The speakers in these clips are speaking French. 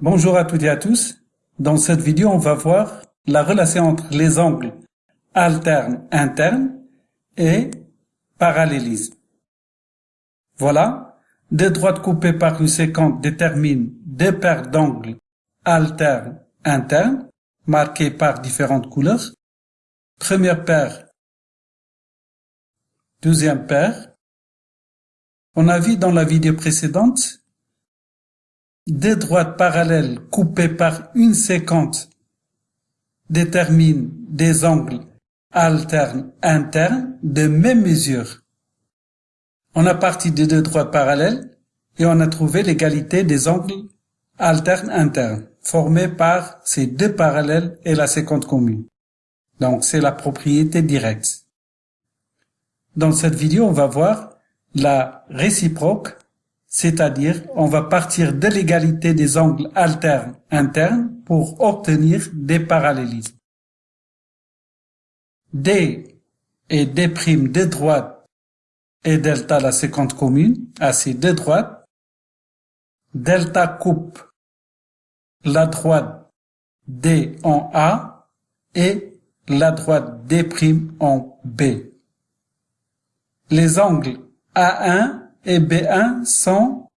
Bonjour à toutes et à tous. Dans cette vidéo, on va voir la relation entre les angles alternes internes et parallélisme. Voilà, deux droites coupées par une séquence déterminent deux paires d'angles alternes internes marquées par différentes couleurs. Première paire, deuxième paire. On a vu dans la vidéo précédente deux droites parallèles coupées par une séquence déterminent des angles alternes internes de même mesure. On a parti de deux droites parallèles et on a trouvé l'égalité des angles alternes internes formés par ces deux parallèles et la séquence commune. Donc c'est la propriété directe. Dans cette vidéo, on va voir la réciproque c'est-à-dire on va partir de l'égalité des angles alternes internes pour obtenir des parallélismes. D et D' de droite et delta la séquence commune à ces deux. Delta coupe la droite D en A et la droite D' en B. Les angles A1 et B1 sont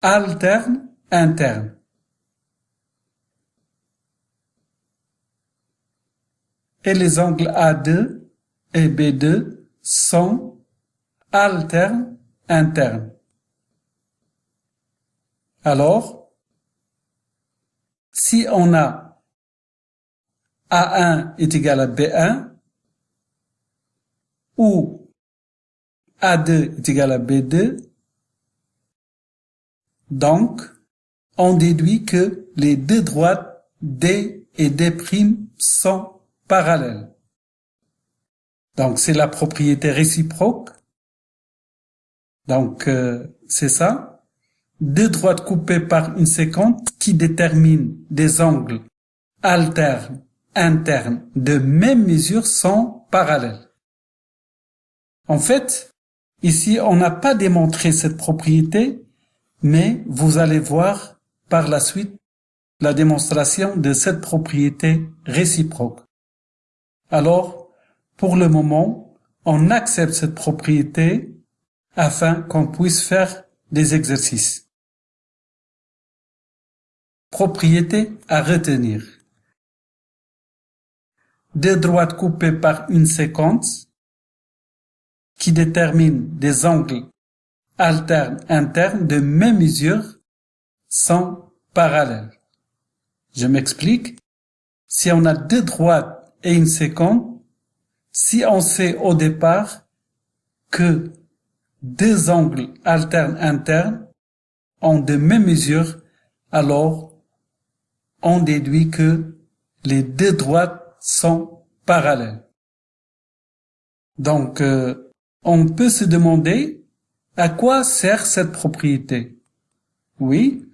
alternes internes. Et les angles A2 et B2 sont alternes internes. Alors, si on a A1 est égal à B1 ou a2 est égal à B2. Donc, on déduit que les deux droites D et D' sont parallèles. Donc, c'est la propriété réciproque. Donc, euh, c'est ça. Deux droites coupées par une séquence qui détermine des angles alternes internes de même mesure sont parallèles. En fait, Ici, on n'a pas démontré cette propriété, mais vous allez voir par la suite la démonstration de cette propriété réciproque. Alors, pour le moment, on accepte cette propriété afin qu'on puisse faire des exercices. Propriété à retenir. Deux droites coupées par une séquence qui détermine des angles alternes internes de même mesure sont parallèles. Je m'explique. Si on a deux droites et une séquence, si on sait au départ que deux angles alternes internes ont de même mesure, alors on déduit que les deux droites sont parallèles. Donc, euh, on peut se demander à quoi sert cette propriété. Oui,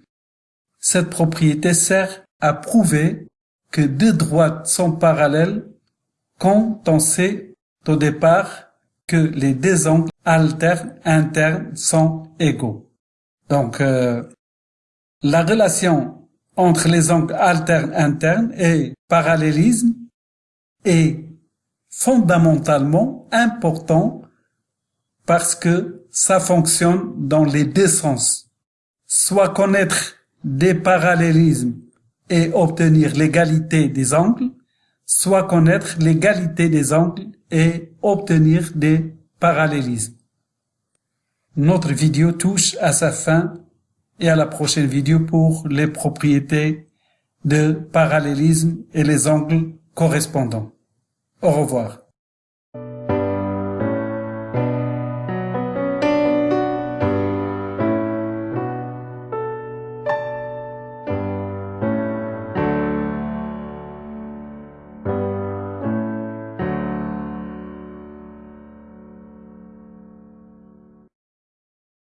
cette propriété sert à prouver que deux droites sont parallèles quand on sait au départ que les deux angles alternes internes sont égaux. Donc, euh, la relation entre les angles alternes internes et parallélisme est fondamentalement important parce que ça fonctionne dans les deux sens. Soit connaître des parallélismes et obtenir l'égalité des angles, soit connaître l'égalité des angles et obtenir des parallélismes. Notre vidéo touche à sa fin et à la prochaine vidéo pour les propriétés de parallélisme et les angles correspondants. Au revoir.